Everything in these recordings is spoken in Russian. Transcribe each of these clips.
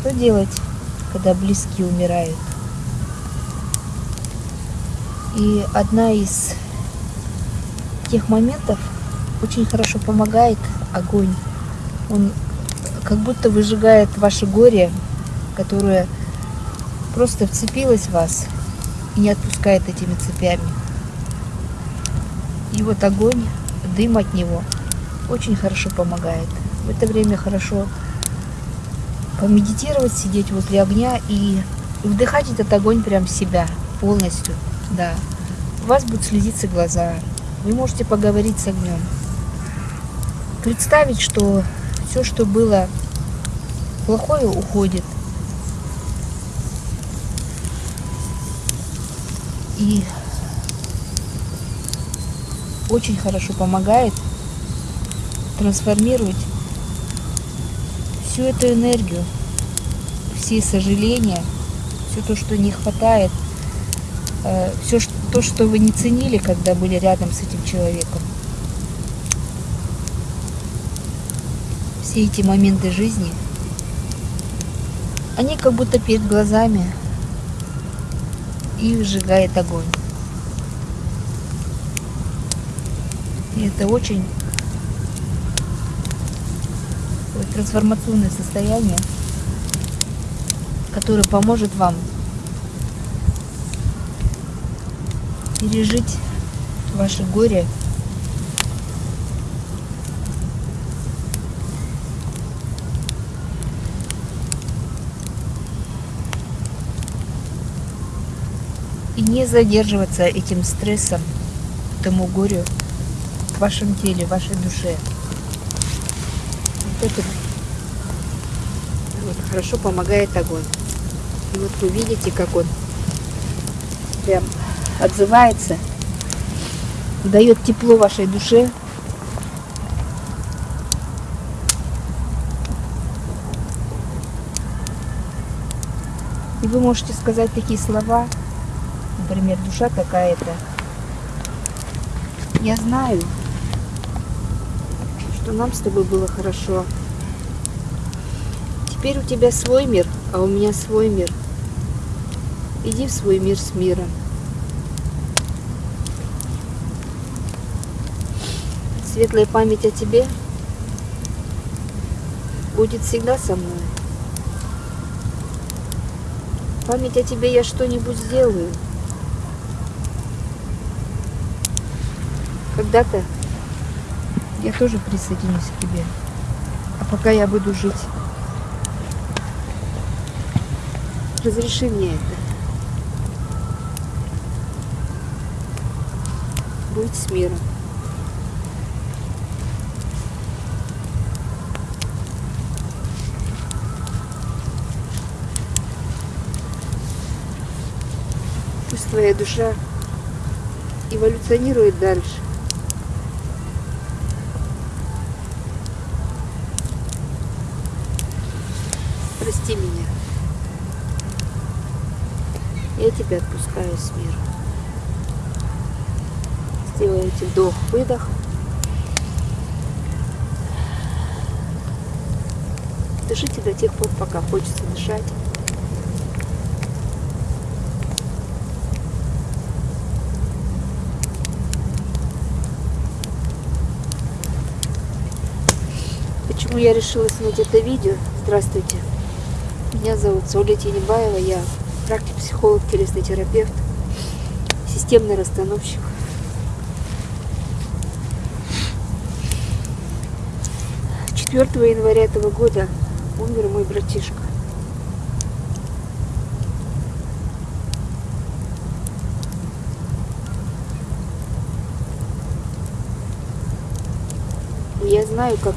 что делать, когда близкие умирают? И одна из тех моментов очень хорошо помогает огонь. Он как будто выжигает ваше горе, которое просто вцепилось в вас и не отпускает этими цепями. И вот огонь, дым от него очень хорошо помогает. В это время хорошо помедитировать, сидеть возле огня и вдыхать этот огонь прям в себя полностью. Да. У вас будут слезиться глаза. Вы можете поговорить с огнем. Представить, что все, что было плохое, уходит. И очень хорошо помогает трансформировать всю эту энергию, все сожаления, все то, что не хватает, э, все то, что вы не ценили, когда были рядом с этим человеком. Все эти моменты жизни, они как будто перед глазами и сжигает огонь. И это очень трансформационное состояние, которое поможет вам пережить ваше горе и не задерживаться этим стрессом, тому горю в вашем теле, в вашей душе. Вот вот, хорошо помогает огонь. И вот вы видите, как он прям отзывается, дает тепло вашей душе. И вы можете сказать такие слова, например, душа какая-то. Я знаю, что нам с тобой было хорошо. Теперь у тебя свой мир, а у меня свой мир. Иди в свой мир с миром. Светлая память о тебе будет всегда со мной. Память о тебе я что-нибудь сделаю. Когда-то я тоже присоединюсь к тебе. А пока я буду жить, разреши мне это. Будь с миром. Пусть твоя душа эволюционирует дальше. Прости меня. Я тебя отпускаю с миром. Сделайте вдох-выдох. Дышите до тех пор, пока хочется дышать. Почему я решила снять это видео? Здравствуйте. Меня зовут Соля Тенебаева. Я практик, психолог, телесный терапевт, системный расстановщик. Четвертого января этого года умер мой братишка. Я знаю, как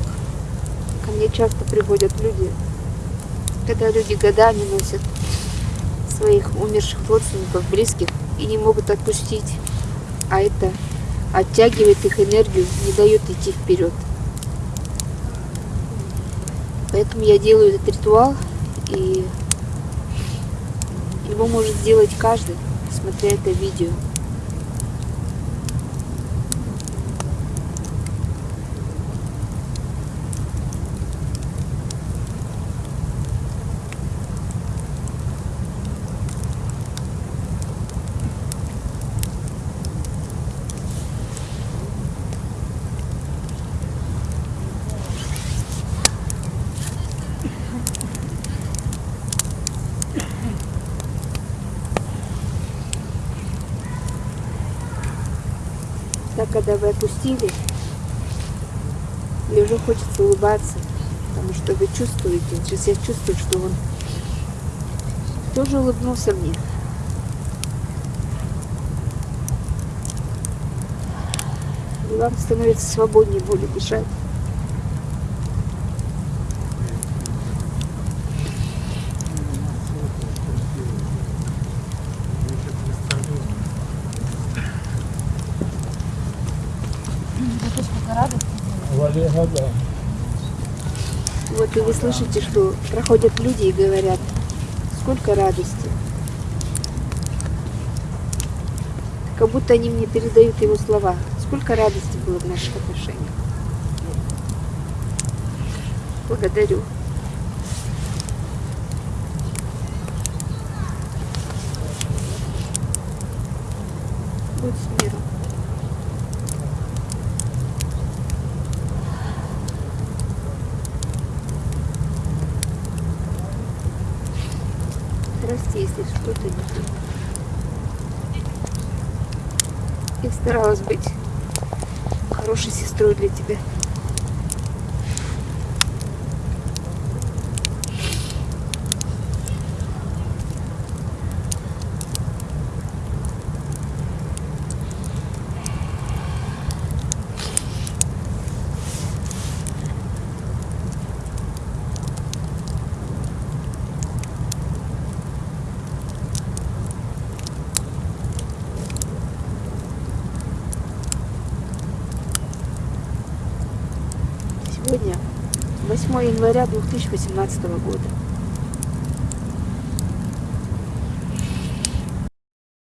ко мне часто приходят люди, когда люди годами носят своих умерших родственников, близких и не могут отпустить. А это оттягивает их энергию, не дает идти вперед. Поэтому я делаю этот ритуал, и его может сделать каждый, смотря это видео. Когда вы опустили, и уже хочется улыбаться, потому что вы чувствуете, сейчас я чувствую, что он тоже улыбнулся мне. И вам становится свободнее более дышать. Валера, да. Вот и вы слышите, что проходят люди и говорят, сколько радости. Как будто они мне передают его слова. Сколько радости было в наших отношениях. Благодарю. Будь если что-то не. Я старалась быть хорошей сестрой для тебя. Сегодня 8 января 2018 года.